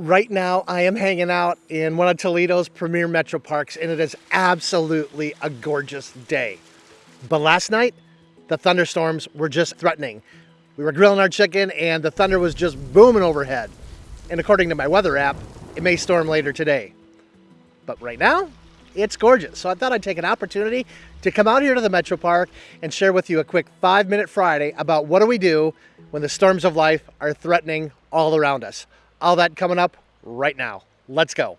Right now, I am hanging out in one of Toledo's premier metro parks, and it is absolutely a gorgeous day. But last night, the thunderstorms were just threatening. We were grilling our chicken, and the thunder was just booming overhead. And according to my weather app, it may storm later today. But right now, it's gorgeous. So I thought I'd take an opportunity to come out here to the Metro Park and share with you a quick five minute Friday about what do we do when the storms of life are threatening all around us. All that coming up right now. Let's go.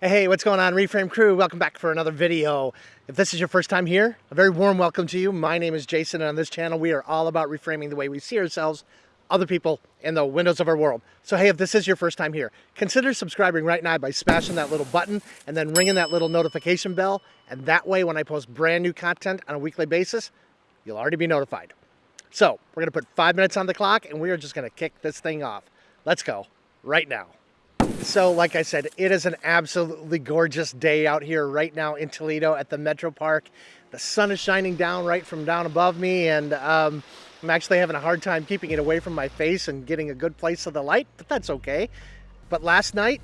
Hey, what's going on, Reframe crew? Welcome back for another video. If this is your first time here, a very warm welcome to you. My name is Jason, and on this channel, we are all about reframing the way we see ourselves, other people, and the windows of our world. So hey, if this is your first time here, consider subscribing right now by smashing that little button and then ringing that little notification bell. And that way, when I post brand new content on a weekly basis, you'll already be notified. So we're gonna put five minutes on the clock and we are just gonna kick this thing off. Let's go right now. So like I said, it is an absolutely gorgeous day out here right now in Toledo at the Metro Park. The sun is shining down right from down above me and um, I'm actually having a hard time keeping it away from my face and getting a good place of the light, but that's okay. But last night,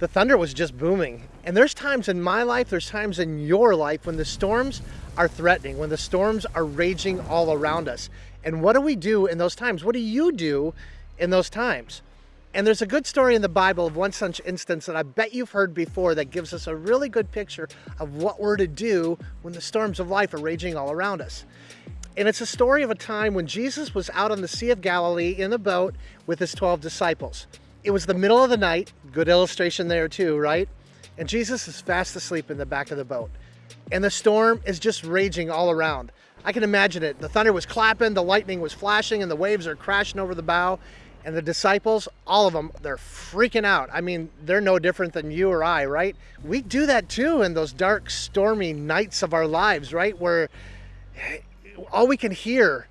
the thunder was just booming. And there's times in my life, there's times in your life when the storms are threatening, when the storms are raging all around us. And what do we do in those times? What do you do in those times? And there's a good story in the Bible of one such instance that I bet you've heard before that gives us a really good picture of what we're to do when the storms of life are raging all around us. And it's a story of a time when Jesus was out on the Sea of Galilee in a boat with his 12 disciples. It was the middle of the night, good illustration there too, right? And Jesus is fast asleep in the back of the boat. And the storm is just raging all around. I can imagine it. The thunder was clapping, the lightning was flashing, and the waves are crashing over the bow. And the disciples, all of them, they're freaking out. I mean, they're no different than you or I, right? We do that too in those dark, stormy nights of our lives, right? Where eh, all we can hear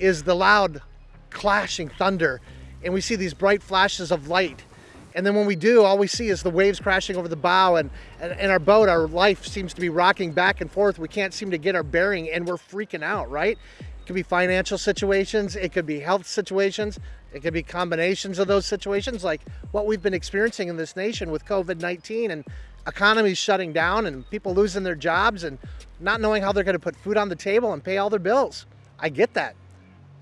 is the loud clashing thunder and we see these bright flashes of light. And then when we do, all we see is the waves crashing over the bow and, and, and, our boat, our life seems to be rocking back and forth. We can't seem to get our bearing and we're freaking out, right? It could be financial situations, it could be health situations, it could be combinations of those situations like what we've been experiencing in this nation with COVID-19 and economies shutting down and people losing their jobs and not knowing how they're going to put food on the table and pay all their bills. I get that.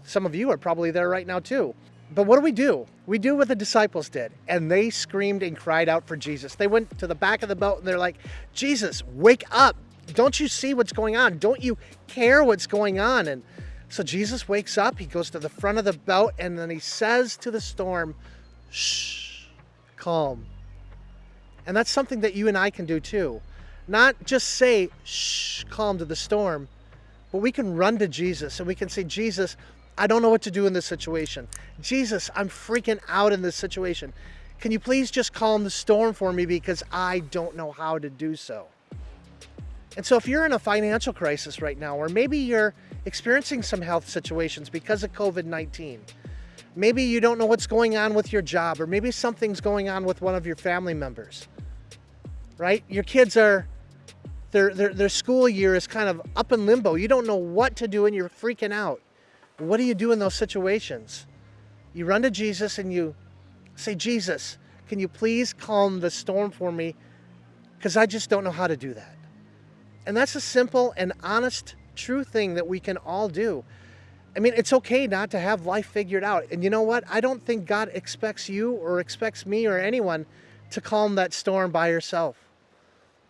Some of you are probably there right now too. But what do we do? We do what the disciples did, and they screamed and cried out for Jesus. They went to the back of the boat and they're like, Jesus, wake up. Don't you see what's going on? Don't you care what's going on? And so Jesus wakes up, he goes to the front of the boat, and then he says to the storm, shh, calm. And that's something that you and I can do too. Not just say, shh, calm to the storm, but we can run to Jesus and we can say, Jesus, I don't know what to do in this situation. Jesus, I'm freaking out in this situation. Can you please just calm the storm for me because I don't know how to do so? And so if you're in a financial crisis right now, or maybe you're experiencing some health situations because of COVID-19, maybe you don't know what's going on with your job, or maybe something's going on with one of your family members, right? Your kids are, their, their, their school year is kind of up in limbo. You don't know what to do and you're freaking out. What do you do in those situations? You run to Jesus and you say, Jesus, can you please calm the storm for me? Because I just don't know how to do that. And that's a simple and honest, true thing that we can all do. I mean, it's okay not to have life figured out. And you know what? I don't think God expects you or expects me or anyone to calm that storm by yourself.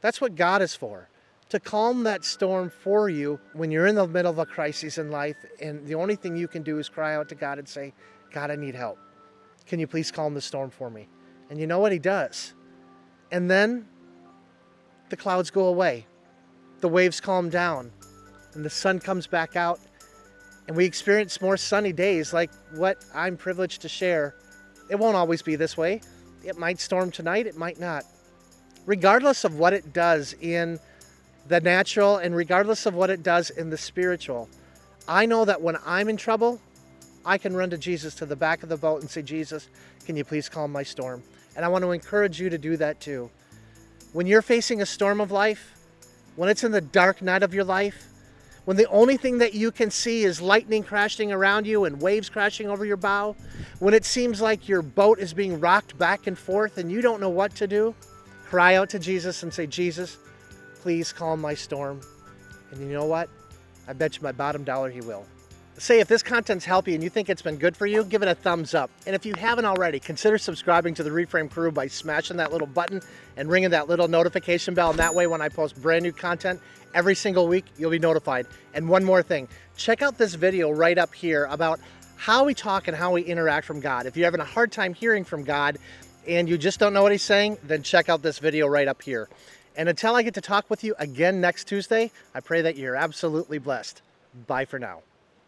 That's what God is for, to calm that storm for you when you're in the middle of a crisis in life. And the only thing you can do is cry out to God and say, God, I need help. Can you please calm the storm for me? And you know what? He does. And then the clouds go away the waves calm down and the sun comes back out and we experience more sunny days like what I'm privileged to share. It won't always be this way. It might storm tonight, it might not. Regardless of what it does in the natural and regardless of what it does in the spiritual, I know that when I'm in trouble, I can run to Jesus to the back of the boat and say, Jesus, can you please calm my storm? And I want to encourage you to do that too. When you're facing a storm of life, when it's in the dark night of your life, when the only thing that you can see is lightning crashing around you and waves crashing over your bow, when it seems like your boat is being rocked back and forth and you don't know what to do, cry out to Jesus and say, Jesus, please calm my storm. And you know what? I bet you my bottom dollar he will. Say if this content's you and you think it's been good for you, give it a thumbs up. And if you haven't already, consider subscribing to the Reframe crew by smashing that little button and ringing that little notification bell. And that way, when I post brand new content every single week, you'll be notified. And one more thing, check out this video right up here about how we talk and how we interact from God. If you're having a hard time hearing from God and you just don't know what he's saying, then check out this video right up here. And until I get to talk with you again next Tuesday, I pray that you're absolutely blessed. Bye for now.